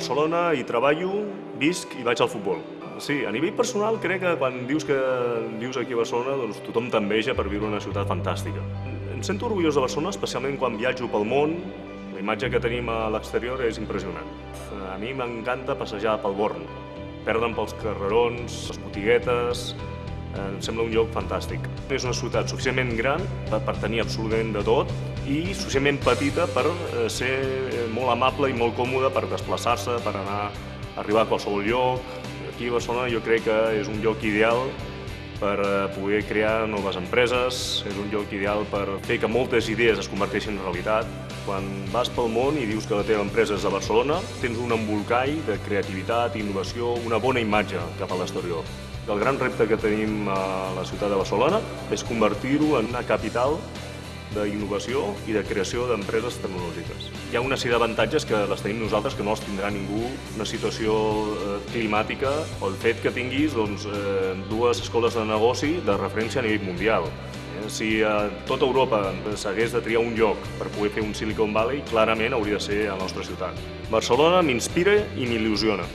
Barcelona, hi treballo, visc i vaig al futbol. Sí, a nivell personal crec que quan dius que vius aquí a Barcelona doncs tothom t'enveja per viure una ciutat fantàstica. Em sento orgullós de Barcelona, especialment quan viatjo pel món. La imatge que tenim a l'exterior és impressionant. A mi m'encanta passejar pel Born, perdre'm pels carrerons, les botiguetes, em sembla un lloc fantàstic. És una ciutat suficientment gran per, tenir absolutament de tot i suficientment petita per eh, ser molt amable i molt còmode per desplaçar-se, per anar arribar a qualsevol lloc. Aquí a Barcelona jo crec que és un lloc ideal per eh, poder crear noves empreses, és un lloc ideal per fer que moltes idees es converteixin en realitat. Quan vas pel món i dius que la teva empresa és a Barcelona, tens un embolcall de creativitat, innovació, una bona imatge cap a l'exterior. El gran repte que tenim a la ciutat de Barcelona és convertir-ho en una capital d'innovació i de creació d'empreses tecnològiques. Hi ha una sèrie d'avantatges que les tenim nosaltres que no els tindrà ningú, una situació eh, climàtica o el fet que tinguis doncs, eh, dues escoles de negoci de referència a nivell mundial. Eh, si a tota Europa s'hagués de triar un lloc per poder fer un Silicon Valley, clarament hauria de ser a la nostra ciutat. Barcelona m'inspira i m'il·lusiona.